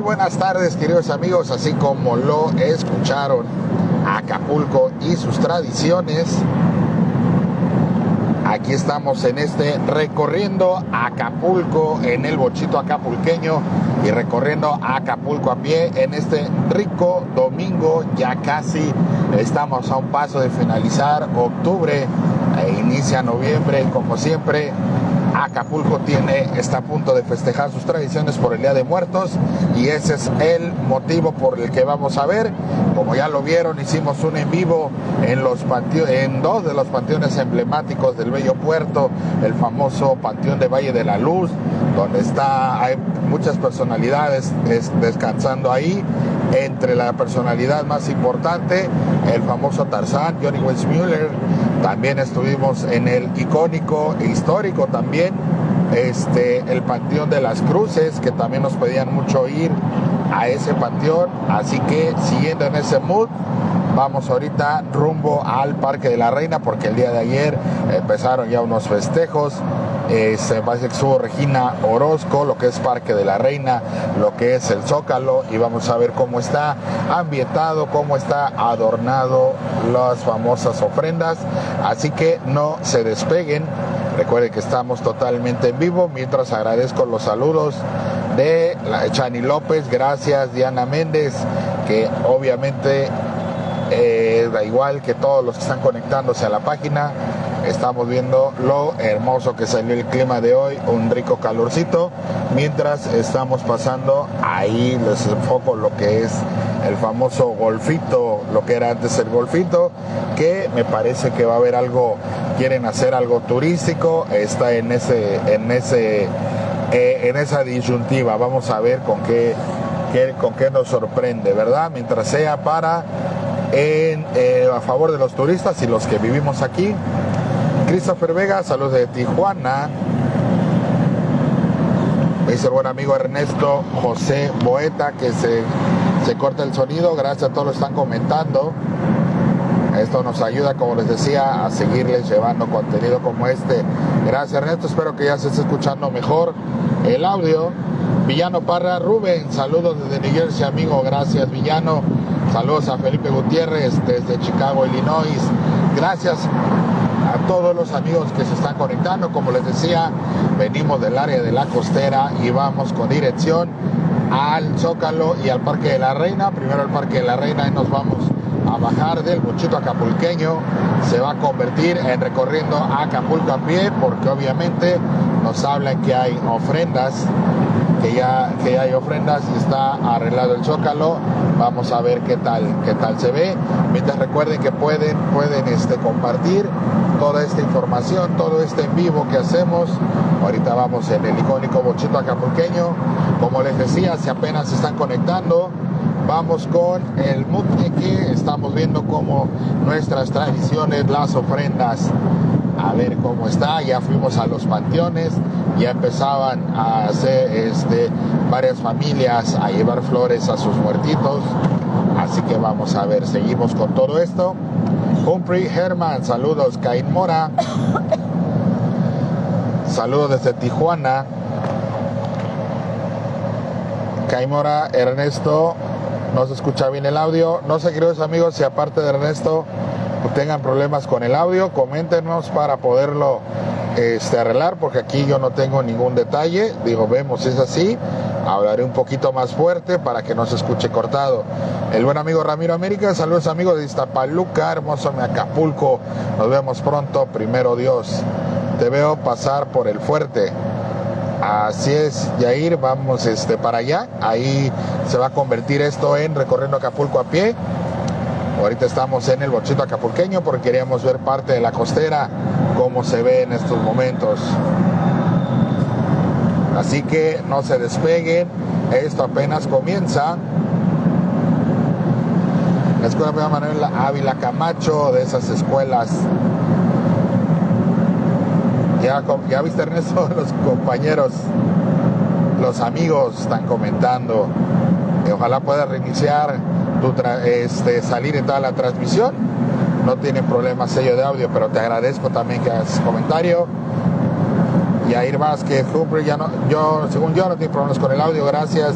buenas tardes, queridos amigos. Así como lo escucharon, Acapulco y sus tradiciones. Aquí estamos en este recorriendo Acapulco en el bochito acapulqueño y recorriendo Acapulco a pie en este rico domingo. Ya casi estamos a un paso de finalizar octubre e inicia noviembre. Como siempre, Acapulco tiene, está a punto de festejar sus tradiciones por el Día de Muertos y ese es el motivo por el que vamos a ver. Como ya lo vieron, hicimos un en vivo en, los en dos de los panteones emblemáticos del Bello Puerto, el famoso Panteón de Valle de la Luz, donde está, hay muchas personalidades descansando ahí. Entre la personalidad más importante, el famoso Tarzán, Johnny Weissmuller, también estuvimos en el icónico e histórico también, este, el Panteón de las Cruces, que también nos pedían mucho ir a ese panteón. Así que siguiendo en ese mood, vamos ahorita rumbo al Parque de la Reina, porque el día de ayer empezaron ya unos festejos se parece que estuvo Regina Orozco, lo que es Parque de la Reina, lo que es el Zócalo y vamos a ver cómo está ambientado, cómo está adornado las famosas ofrendas. Así que no se despeguen. Recuerden que estamos totalmente en vivo. Mientras agradezco los saludos de Chani López, gracias Diana Méndez, que obviamente eh, da igual que todos los que están conectándose a la página estamos viendo lo hermoso que salió el clima de hoy, un rico calorcito, mientras estamos pasando, ahí les enfoco lo que es el famoso golfito, lo que era antes el golfito, que me parece que va a haber algo, quieren hacer algo turístico, está en ese, en ese, eh, en esa disyuntiva, vamos a ver con qué, con qué nos sorprende, ¿verdad? Mientras sea para eh, a favor de los turistas y los que vivimos aquí, Christopher Vega, saludos de Tijuana. Dice el buen amigo Ernesto José Boeta que se, se corta el sonido. Gracias a todos los que están comentando. Esto nos ayuda, como les decía, a seguirles llevando contenido como este. Gracias Ernesto, espero que ya se esté escuchando mejor el audio. Villano Parra Rubén, saludos desde New Jersey, amigo. Gracias, Villano. Saludos a Felipe Gutiérrez desde Chicago, Illinois. Gracias a todos los amigos que se están conectando. Como les decía, venimos del área de la costera y vamos con dirección al Zócalo y al Parque de la Reina. Primero al Parque de la Reina y nos vamos a bajar del muchito acapulqueño. Se va a convertir en recorriendo Acapulco a pie porque obviamente nos hablan que hay ofrendas que ya, que hay ofrendas y está arreglado el zócalo. Vamos a ver qué tal, qué tal se ve. Mientras recuerden que pueden, pueden este, compartir toda esta información, todo este en vivo que hacemos. Ahorita vamos en el icónico bochito acapulqueño. Como les decía, si apenas se están conectando, vamos con el que Estamos viendo cómo nuestras tradiciones, las ofrendas, a ver cómo está. Ya fuimos a los panteones, ya empezaban a hacer este, varias familias a llevar flores a sus muertitos. Así que vamos a ver, seguimos con todo esto. Humphrey Herman, saludos. Caín Mora, saludos desde Tijuana. Caín Mora, Ernesto, no se escucha bien el audio. No sé, queridos amigos, si aparte de Ernesto tengan problemas con el audio, coméntenos para poderlo este, arreglar, porque aquí yo no tengo ningún detalle. Digo, vemos, es así. Hablaré un poquito más fuerte para que no se escuche cortado. El buen amigo Ramiro América, saludos amigos de Iztapaluca, hermoso Acapulco. Nos vemos pronto, primero Dios. Te veo pasar por el fuerte. Así es, Yair, vamos este, para allá. Ahí se va a convertir esto en recorriendo Acapulco a pie. Ahorita estamos en el bochito acapulqueño porque queríamos ver parte de la costera, cómo se ve en estos momentos. Así que no se despeguen, esto apenas comienza. La escuela Manuel Ávila Camacho, de esas escuelas. Ya, ya viste Ernesto, los compañeros, los amigos están comentando. ojalá pueda reiniciar, tu este, salir en toda la transmisión. No tiene problema sello de audio, pero te agradezco también que hagas comentario y a ir más que Hooper ya no, yo, según yo no tiene problemas con el audio, gracias.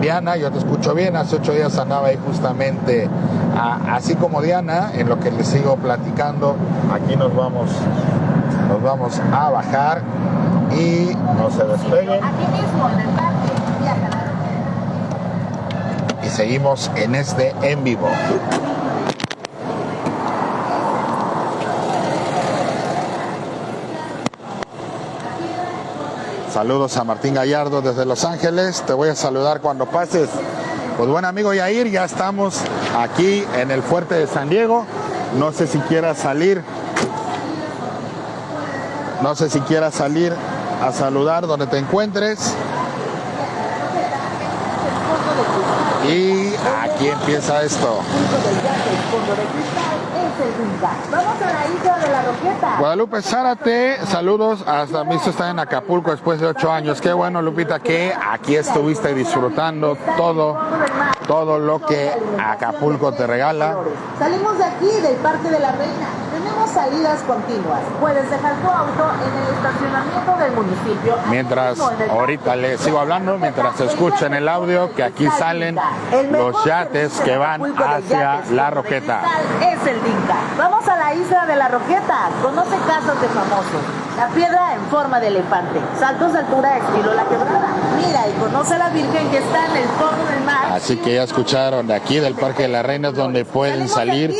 Diana, yo te escucho bien. Hace ocho días andaba ahí justamente, así como Diana, en lo que les sigo platicando. Aquí nos vamos, nos vamos a bajar y no se despeguen. Aquí mismo, en el parque, Y seguimos en este en vivo. Saludos a Martín Gallardo desde Los Ángeles. Te voy a saludar cuando pases. Pues buen amigo Yair, ya estamos aquí en el fuerte de San Diego. No sé si quieras salir. No sé si quieras salir a saludar donde te encuentres. Y aquí empieza esto. Guadalupe Zárate, saludos. Hasta mí está en Acapulco después de ocho años. Qué bueno, Lupita, que aquí estuviste disfrutando todo, todo lo que Acapulco te regala. Salimos de aquí, del Parque de la Reina. Tenemos salidas continuas. Puedes dejar tu auto en el estacionamiento del municipio. Mientras, ahorita les sigo hablando, mientras escuchen el audio, que aquí salen los yates que van hacia la Roqueta. Es el Vamos a la isla de la Roqueta. Conoce casas de famosos. La piedra en forma de elefante. Saltos de altura estilo la quebrada. Mira y conoce a la Virgen que está en el fondo del mar. Así que ya escucharon de aquí del Parque de las Reinas donde pueden salir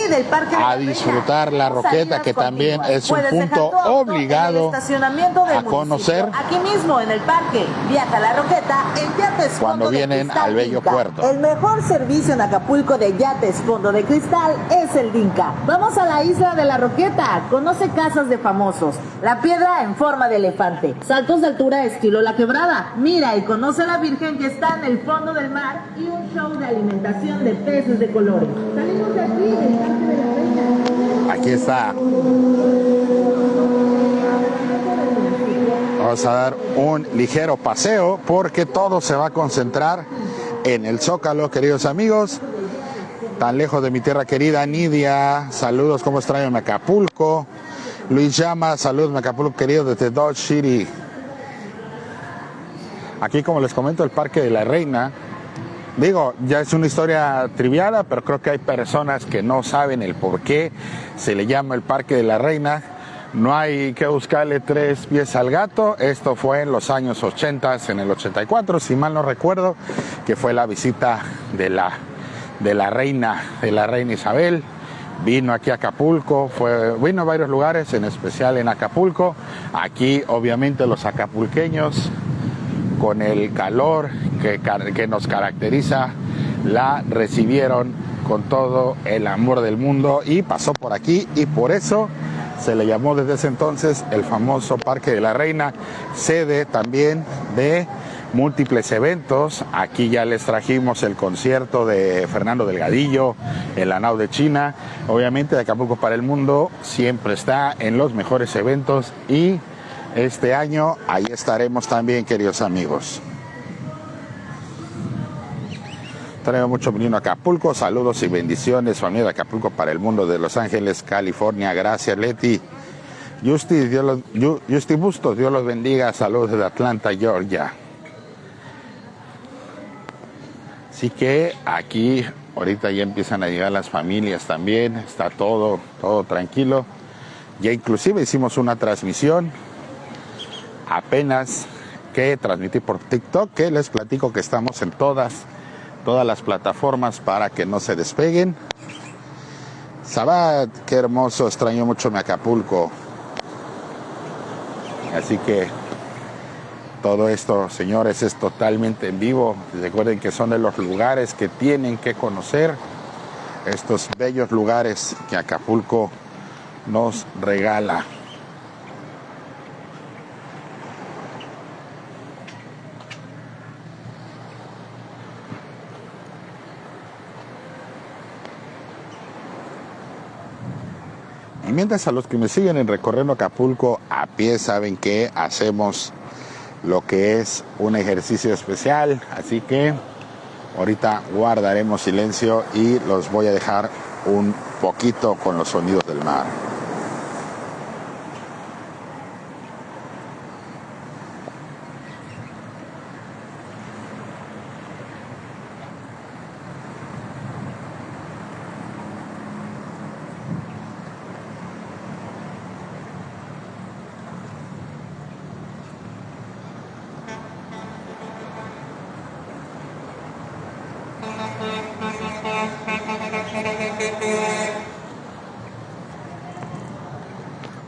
a disfrutar la Roqueta que también es un punto obligado a conocer. Aquí mismo en el parque. Viaja la Roqueta en yates cuando vienen al bello puerto. El mejor servicio en Acapulco de yates fondo de cristal es el Dinka. Vamos a la isla de la Roqueta. Conoce casas de famosos. La piedra en forma de elefante. Saltos de altura estilo la quebrada. Mira y conoce a la Virgen que está en el fondo del mar y un show de alimentación de peces de colores. Salimos de aquí de la Reina. Aquí está. Vamos a dar un ligero paseo porque todo se va a concentrar en el Zócalo, queridos amigos tan lejos de mi tierra querida, Nidia, saludos, ¿cómo extraño Acapulco? Luis Llama, saludos Acapulco querido desde Dodge City. Aquí, como les comento, el Parque de la Reina. Digo, ya es una historia triviada, pero creo que hay personas que no saben el por qué se le llama el Parque de la Reina. No hay que buscarle tres pies al gato. Esto fue en los años 80, en el 84, si mal no recuerdo, que fue la visita de la de la reina, de la reina Isabel. Vino aquí a Acapulco, fue, vino a varios lugares, en especial en Acapulco. Aquí obviamente los acapulqueños, con el calor que, que nos caracteriza, la recibieron con todo el amor del mundo y pasó por aquí y por eso se le llamó desde ese entonces el famoso Parque de la Reina, sede también de múltiples eventos. Aquí ya les trajimos el concierto de Fernando Delgadillo, el Anao de China. Obviamente de Acapulco para el Mundo siempre está en los mejores eventos y este año ahí estaremos también, queridos amigos. Traigo mucho venido a Acapulco, saludos y bendiciones, familia de Acapulco para el mundo de Los Ángeles, California. Gracias, Leti. Justi, Dios los, Justi Bustos, Dios los bendiga. Saludos desde Atlanta, Georgia. Así que aquí ahorita ya empiezan a llegar las familias también, está todo, todo tranquilo. Ya inclusive hicimos una transmisión apenas que transmití por TikTok, que les platico que estamos en todas, todas las plataformas para que no se despeguen. Sabat, qué hermoso, extraño mucho mi Acapulco. Así que todo esto, señores, es totalmente en vivo. Recuerden que son de los lugares que tienen que conocer, estos bellos lugares que Acapulco nos regala. Y mientras a los que me siguen en recorriendo Acapulco a pie saben que hacemos lo que es un ejercicio especial. Así que ahorita guardaremos silencio y los voy a dejar un poquito con los sonidos del mar.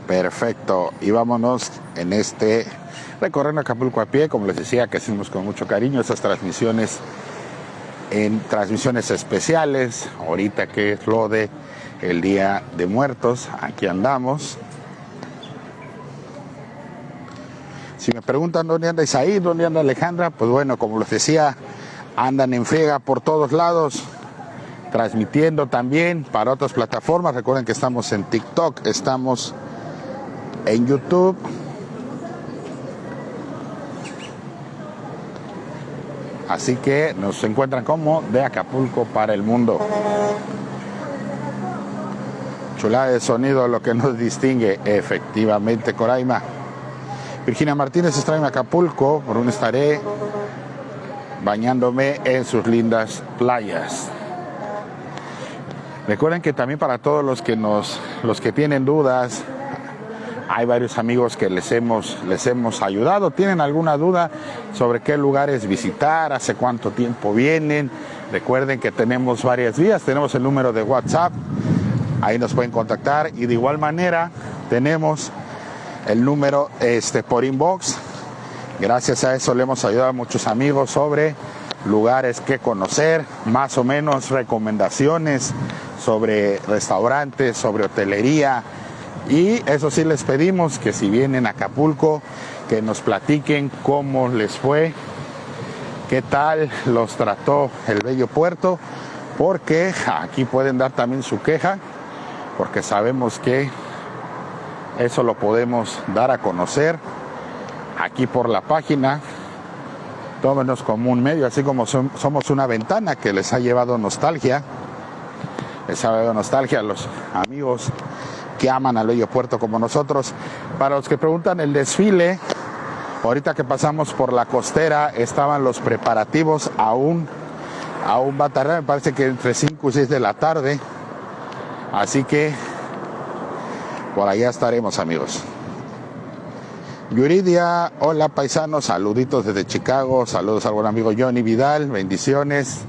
Perfecto, y vámonos en este recorriendo Acapulco a pie, como les decía, que hacemos con mucho cariño esas transmisiones en transmisiones especiales, ahorita que es lo de el Día de Muertos, aquí andamos. Si me preguntan dónde anda Isaí, dónde anda Alejandra, pues bueno, como les decía, andan en friega por todos lados, transmitiendo también para otras plataformas. Recuerden que estamos en TikTok, estamos en YouTube. Así que nos encuentran como de Acapulco para el mundo. Chulada de sonido, lo que nos distingue efectivamente, Coraima. Virginia Martínez está en Acapulco, por un estaré bañándome en sus lindas playas. Recuerden que también para todos los que nos, los que tienen dudas, hay varios amigos que les hemos, les hemos ayudado. ¿Tienen alguna duda sobre qué lugares visitar? ¿Hace cuánto tiempo vienen? Recuerden que tenemos varias vías. Tenemos el número de WhatsApp. Ahí nos pueden contactar. Y de igual manera tenemos el número este, por inbox. Gracias a eso le hemos ayudado a muchos amigos sobre lugares que conocer, más o menos recomendaciones sobre restaurantes, sobre hotelería. Y eso sí les pedimos que si vienen a Acapulco, que nos platiquen cómo les fue, qué tal los trató el bello puerto, porque aquí pueden dar también su queja, porque sabemos que eso lo podemos dar a conocer aquí por la página. Tómenos como un medio, así como somos una ventana que les ha llevado nostalgia. Les ha llevado nostalgia a los amigos que aman al bello puerto como nosotros. Para los que preguntan el desfile, ahorita que pasamos por la costera estaban los preparativos aún, aún va me parece que entre 5 y 6 de la tarde. Así que por allá estaremos, amigos. Yuridia, hola paisanos, saluditos desde Chicago, saludos al buen amigo Johnny Vidal, bendiciones.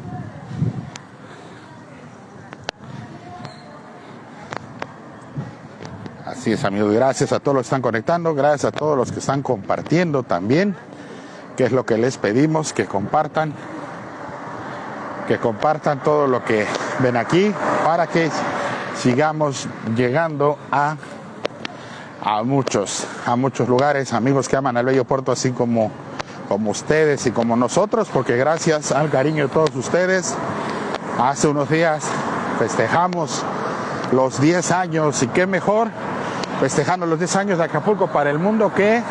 Así es, amigos, gracias a todos los que están conectando, gracias a todos los que están compartiendo también, que es lo que les pedimos, que compartan, que compartan todo lo que ven aquí para que sigamos llegando a, a muchos, a muchos lugares, amigos que aman al bello puerto así como, como ustedes y como nosotros, porque gracias al cariño de todos ustedes, hace unos días festejamos los 10 años y qué mejor festejando los 10 años de Acapulco para el mundo que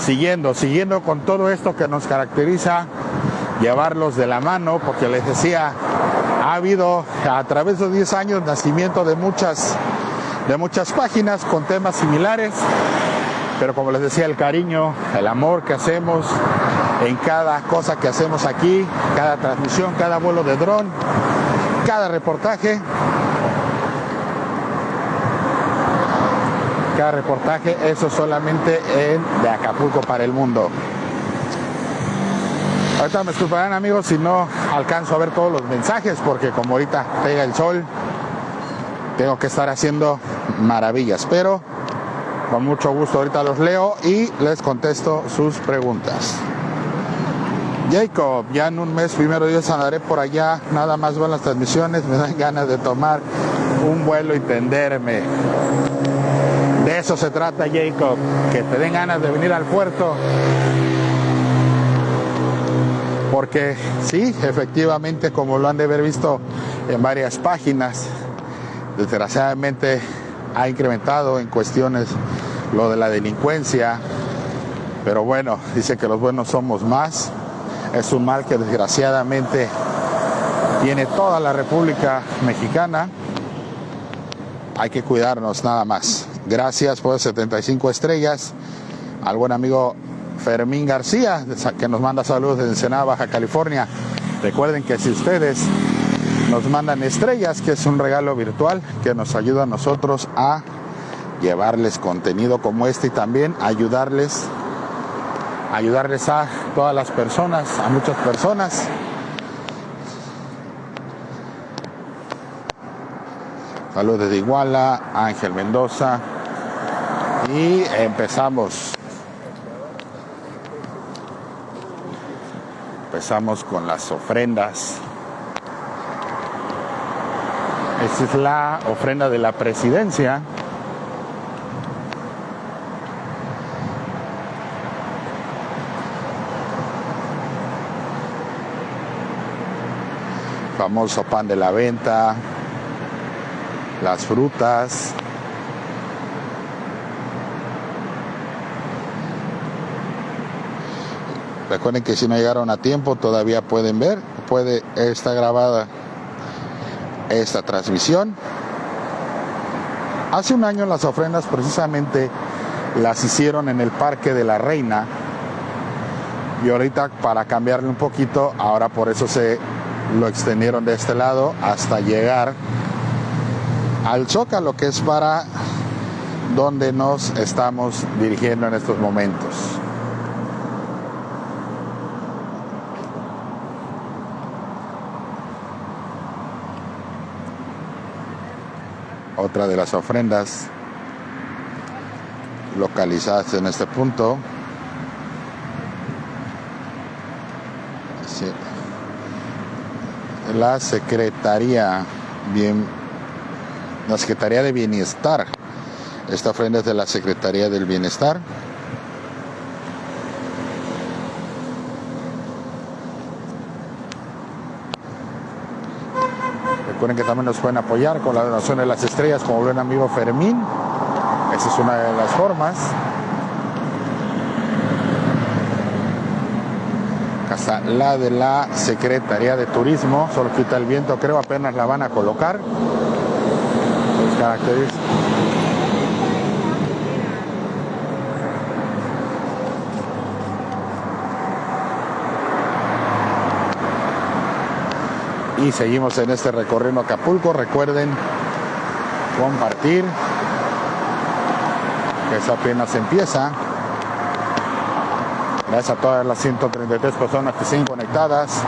siguiendo, siguiendo con todo esto que nos caracteriza, llevarlos de la mano, porque les decía, ha habido a través de los 10 años nacimiento de muchas, de muchas páginas con temas similares, pero como les decía, el cariño, el amor que hacemos en cada cosa que hacemos aquí, cada transmisión, cada vuelo de dron, cada reportaje, cada reportaje, eso solamente en de Acapulco para el mundo. Ahorita me disculparán amigos si no alcanzo a ver todos los mensajes porque como ahorita pega el sol, tengo que estar haciendo maravillas, pero con mucho gusto ahorita los leo y les contesto sus preguntas. Jacob, ya en un mes, primero Dios andaré por allá, nada más van las transmisiones, me dan ganas de tomar un vuelo y tenderme. De eso se trata Jacob, que te den ganas de venir al puerto. Porque sí, efectivamente, como lo han de haber visto en varias páginas, desgraciadamente ha incrementado en cuestiones lo de la delincuencia, pero bueno, dice que los buenos somos más, es un mal que desgraciadamente tiene toda la República Mexicana, hay que cuidarnos nada más. Gracias por 75 estrellas al buen amigo Fermín García, que nos manda saludos desde Ensenada, Baja California. Recuerden que si ustedes nos mandan estrellas, que es un regalo virtual que nos ayuda a nosotros a llevarles contenido como este y también ayudarles ayudarles a todas las personas, a muchas personas. Saludos desde Iguala, Ángel Mendoza. Y empezamos. Empezamos con las ofrendas. Esta es la ofrenda de la presidencia. Famoso pan de la venta, las frutas. Recuerden que si no llegaron a tiempo todavía pueden ver, puede está grabada esta transmisión. Hace un año las ofrendas precisamente las hicieron en el Parque de la Reina y ahorita para cambiarle un poquito, ahora por eso se lo extendieron de este lado hasta llegar al Zócalo, que es para donde nos estamos dirigiendo en estos momentos. Otra de las ofrendas localizadas en este punto. La Secretaría Bien la Secretaría de Bienestar. Esta ofrenda es de la Secretaría del Bienestar. Recuerden que también nos pueden apoyar con la donación de las estrellas, como buen amigo Fermín. Esa es una de las formas. Casa la de la Secretaría de Turismo, solo quita el viento, creo apenas la van a colocar Y seguimos en este recorrido Acapulco. Recuerden compartir, que eso apenas empieza. Gracias a todas las 133 personas que siguen conectadas,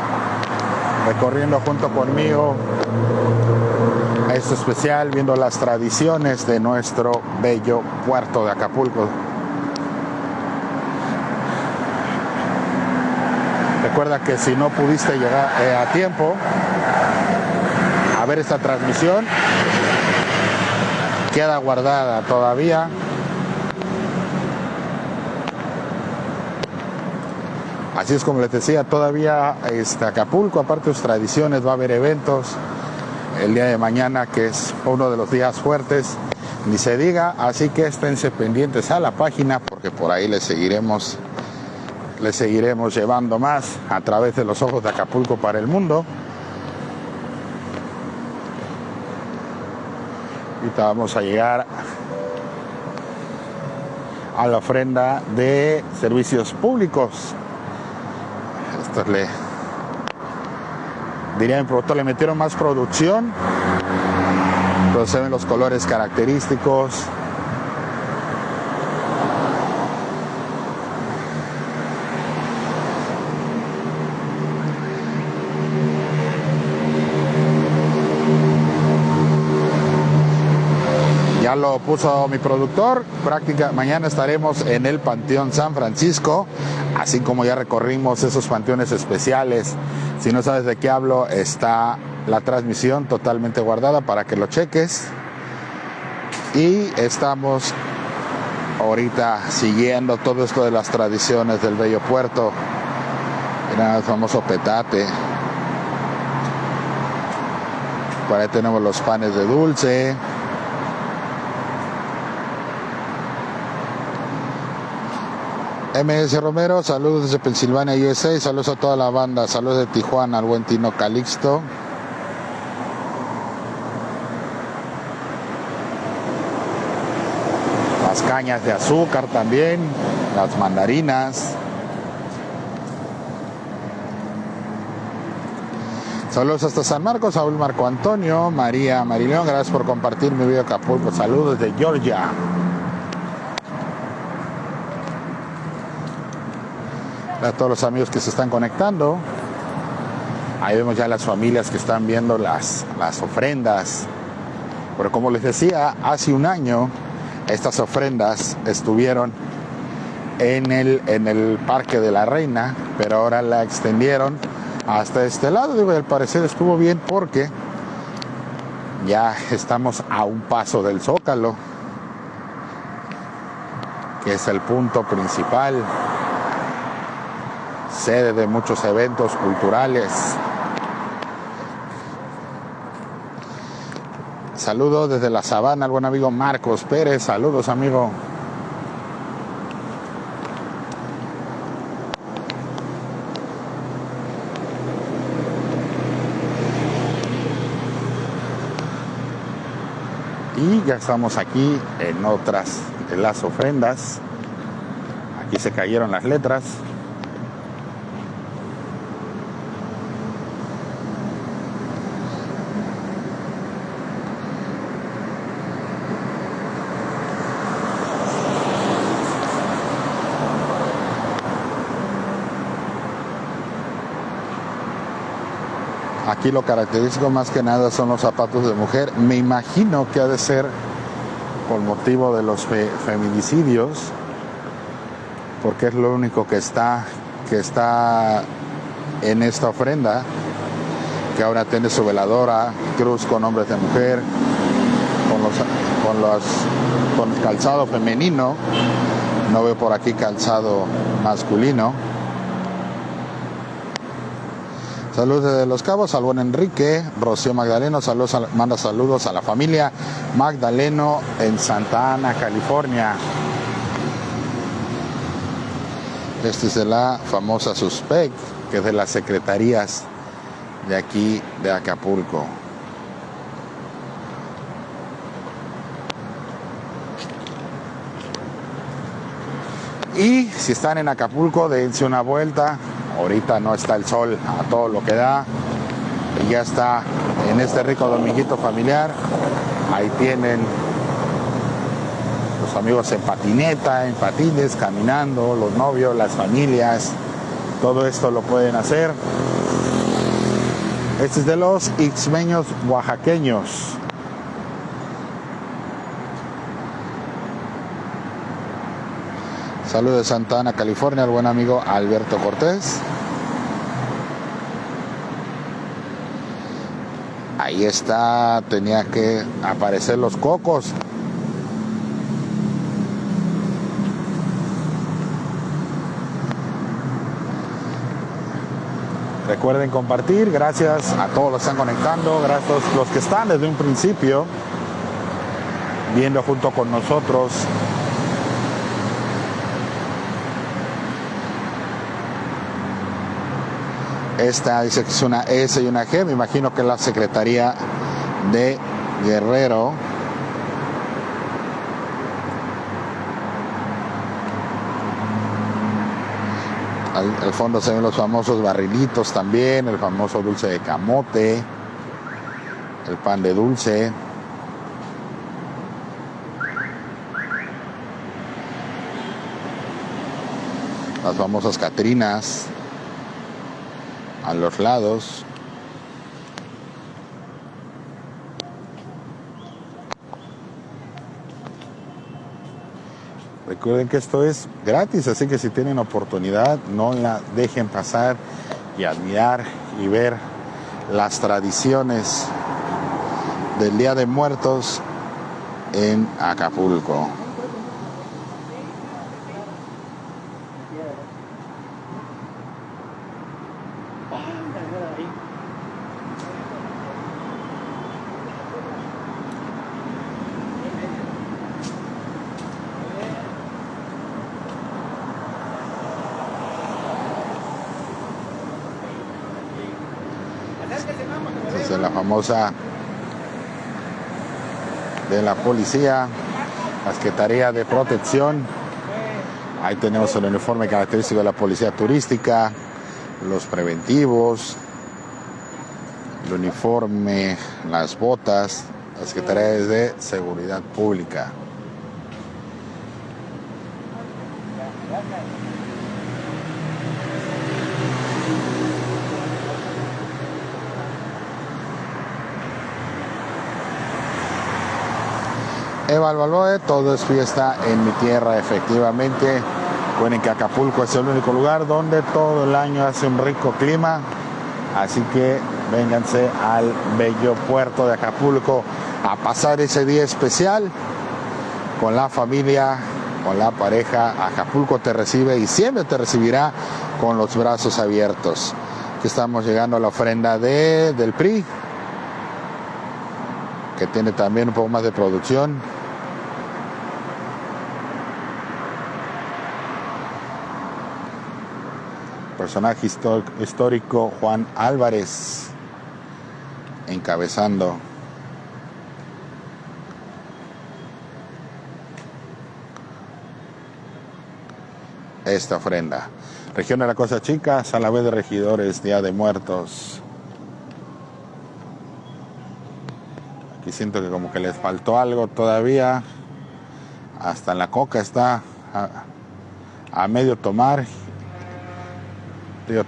recorriendo junto conmigo esto especial viendo las tradiciones de nuestro bello puerto de Acapulco. Recuerda que si no pudiste llegar eh, a tiempo a ver esta transmisión, queda guardada todavía. Así es como les decía, todavía este Acapulco, aparte de sus tradiciones, va a haber eventos, el día de mañana, que es uno de los días fuertes, ni se diga, así que esténse pendientes a la página porque por ahí les seguiremos les seguiremos llevando más a través de los ojos de Acapulco para el mundo. Ahorita vamos a llegar a la ofrenda de servicios públicos. Esto le diría mi productor, le metieron más producción, pero se ven los colores característicos. Ya lo puso mi productor, práctica, mañana estaremos en el Panteón San Francisco, así como ya recorrimos esos panteones especiales si no sabes de qué hablo, está la transmisión totalmente guardada para que lo cheques. Y estamos ahorita siguiendo todo esto de las tradiciones del bello puerto. Mira el famoso petate. Por ahí tenemos los panes de dulce. MS Romero, saludos desde Pensilvania, USA, saludos a toda la banda, saludos de Tijuana, al buen Tino Calixto. Las cañas de azúcar también, las mandarinas. Saludos hasta San Marcos, Saúl Marco Antonio, María Marileón, gracias por compartir mi video Acapulco, saludos de Georgia. A todos los amigos que se están conectando. Ahí vemos ya las familias que están viendo las, las ofrendas. Pero como les decía, hace un año estas ofrendas estuvieron en el, en el Parque de la Reina, pero ahora la extendieron hasta este lado. Digo, al parecer estuvo bien porque ya estamos a un paso del Zócalo, que es el punto principal, sede de muchos eventos culturales. Saludos desde la sabana al buen amigo Marcos Pérez. Saludos, amigo. Y ya estamos aquí en otras de las ofrendas. Aquí se cayeron las letras. Aquí lo característico más que nada son los zapatos de mujer. Me imagino que ha de ser por motivo de los feminicidios, porque es lo único que está, que está en esta ofrenda, que ahora tiene su veladora, cruz con hombres de mujer, con los, con los con calzado femenino, no veo por aquí calzado masculino. Saludos desde Los Cabos al Enrique, Rocío Magdaleno, saludos manda saludos a la familia Magdaleno en Santa Ana, California. Este es de la famosa Suspect, que es de las secretarías de aquí de Acapulco. Y si están en Acapulco, dense una vuelta, Ahorita no está el sol a todo lo que da. Y ya está en este rico dominguito familiar. Ahí tienen los amigos en patineta, en patines, caminando, los novios, las familias. Todo esto lo pueden hacer. Este es de los ixmeños oaxaqueños. Saludos de Santa Ana, California, al buen amigo Alberto Cortés. Ahí está, tenía que aparecer los cocos. Recuerden compartir, gracias a todos los que están conectando, gracias a los que están desde un principio viendo junto con nosotros Esta dice que es una S y una G, me imagino que es la Secretaría de Guerrero. Al, fondo se ven los famosos barrilitos también, el famoso dulce de camote, el pan de dulce. Las famosas Catrinas a los lados. Recuerden que esto es gratis, así que si tienen oportunidad, no la dejen pasar y admirar y ver las tradiciones del Día de Muertos en Acapulco. De la policía, la Secretaría de Protección. Ahí tenemos el uniforme característico de la policía turística, los preventivos, el uniforme, las botas, la Secretaría de Seguridad Pública. Eva todo es fiesta en mi tierra, efectivamente. Recuerden que Acapulco es el único lugar donde todo el año hace un rico clima. Así que vénganse al bello puerto de Acapulco a pasar ese día especial con la familia, con la pareja. Acapulco te recibe y siempre te recibirá con los brazos abiertos. Aquí estamos llegando a la ofrenda de, del PRI, que tiene también un poco más de producción. Personaje histórico Juan Álvarez encabezando esta ofrenda. Región de la Cosa Chica, sala vez de regidores, Día de Muertos. Aquí siento que como que les faltó algo todavía. Hasta en la coca está a, medio tomar.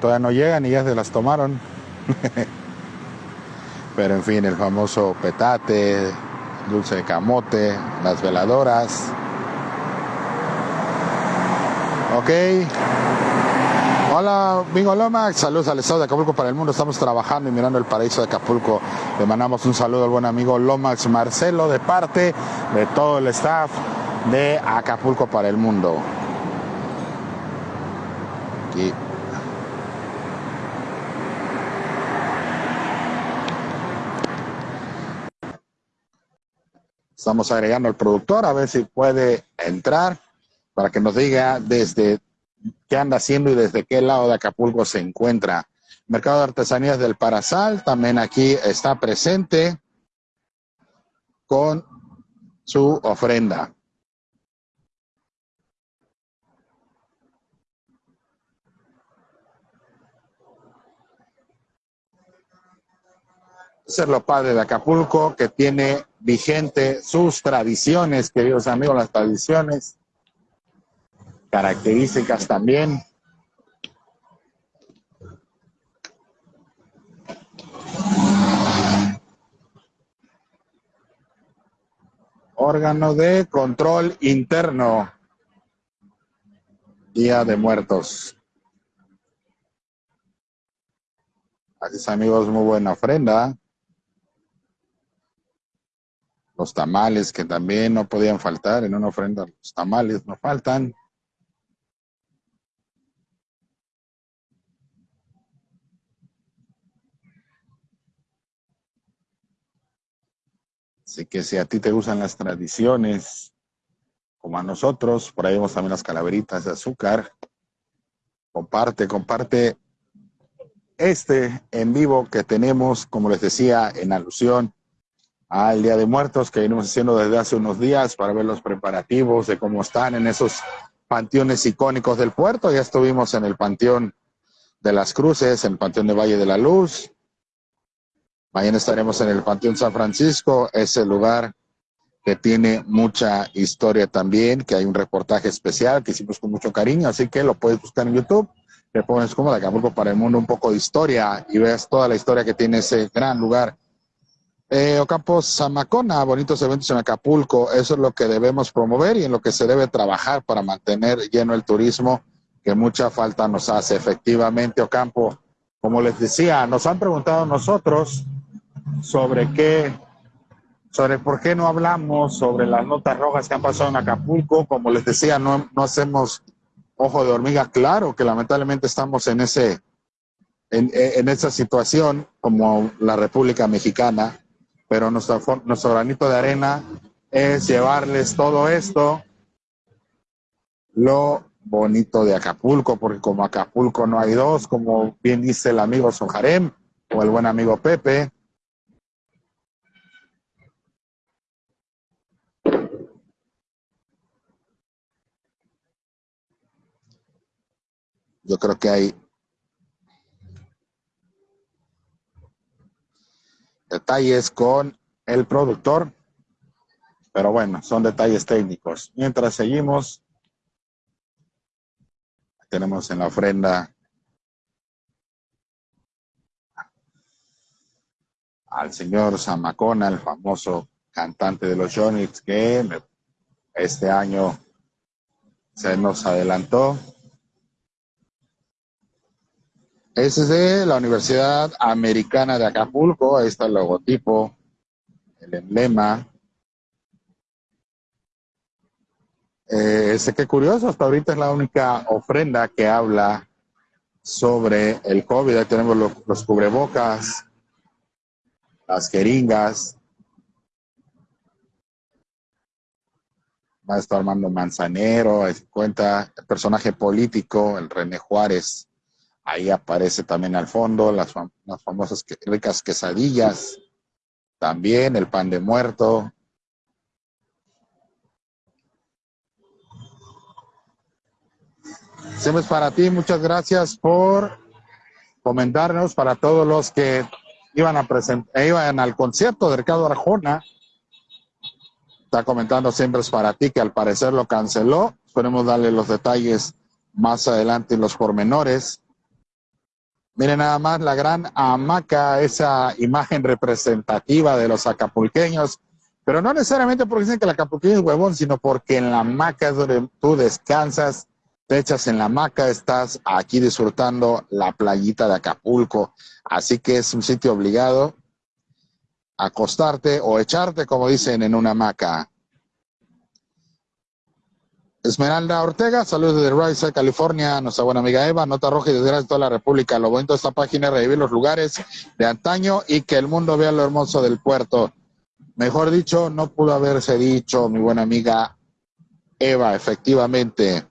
Todavía no llegan y ya se las tomaron. Pero en fin, el famoso petate, dulce de camote, las veladoras. Ok. Hola, Bingo Lomax, saludos al estado de Acapulco para el mundo. Estamos trabajando y mirando el paraíso de Acapulco. Le mandamos un saludo al buen amigo Lomax Marcelo de parte de todo el staff de Acapulco para el mundo. Aquí. Estamos agregando al productor a ver si puede entrar para que nos diga desde qué anda haciendo y desde qué lado de Acapulco se encuentra. Mercado de Artesanías del Parasal también aquí está presente con su ofrenda. Ser lo padre de Acapulco, que tiene vigente sus tradiciones, queridos amigos, las tradiciones características también. Órgano de control interno. Día de Muertos. Así es, amigos, muy buena ofrenda. Los tamales que también no podían faltar en una ofrenda. Los tamales no faltan. Así que si a ti te gustan las tradiciones, como a nosotros, por ahí vemos también las calaveritas de azúcar, comparte, comparte este en vivo que tenemos, como les decía, en alusión al Día de Muertos que venimos haciendo desde hace unos días para ver los preparativos de cómo están en esos panteones icónicos del puerto. Ya estuvimos en el Panteón de las Cruces, en el Panteón de Valle de la Luz, Mañana estaremos en el Panteón San Francisco, ese lugar que tiene mucha historia también, que hay un reportaje especial que hicimos con mucho cariño, así que lo puedes buscar en YouTube, le pones como de Acapulco para el mundo un poco de historia y ves toda la historia que tiene ese gran lugar. Eh, Ocampo Zamacona, bonitos eventos en Acapulco, eso es lo que debemos promover y en lo que se debe trabajar para mantener lleno el turismo, que mucha falta nos hace. Efectivamente, Ocampo, como les decía, nos han preguntado nosotros, sobre qué, sobre por qué no hablamos sobre las notas rojas que han pasado en Acapulco. Como les decía, no, no hacemos ojo de hormiga. Claro que lamentablemente estamos en ese, en, en esa situación como la República Mexicana, pero nuestro, nuestro granito de arena es llevarles todo esto, lo bonito de Acapulco, porque como Acapulco no hay dos, como bien dice el amigo Sojarem o el buen amigo Pepe, Yo creo que hay detalles con el productor, pero bueno, son detalles técnicos. Mientras seguimos, tenemos en la ofrenda al señor Zamacona, el famoso cantante de los Jonix, que este año se nos adelantó. Ese es de la Universidad Americana de Acapulco. Ahí está el logotipo, el emblema. Eh, sé que curioso, hasta ahorita es la única ofrenda que habla sobre el COVID. Ahí tenemos los, cubrebocas, las jeringas. Maestro Armando Manzanero, cuenta el personaje político, el René Juárez. Ahí aparece también al fondo las, las famosas ricas quesadillas, también el pan de muerto, Siempre es para ti, muchas gracias por comentarnos para todos los que iban a presentar, iban al concierto de Ricardo Arjona. Está comentando siempre es para ti que al parecer lo canceló. Esperemos darle los detalles más adelante y los pormenores. Miren nada más la gran hamaca, esa imagen representativa de los acapulqueños, pero no necesariamente porque dicen que el acapulqueño es huevón, sino porque en la hamaca es donde tú descansas, te echas en la hamaca, estás aquí disfrutando la playita de Acapulco. Así que es un sitio obligado a acostarte o echarte, como dicen, en una hamaca. Esmeralda Ortega, saludos desde Rice, California, nuestra buena amiga Eva, Nota Roja y desde toda la República. Lo bonito de esta página es revivir los lugares de antaño y que el mundo vea lo hermoso del puerto. Mejor dicho, no pudo haberse dicho, mi buena amiga Eva, efectivamente.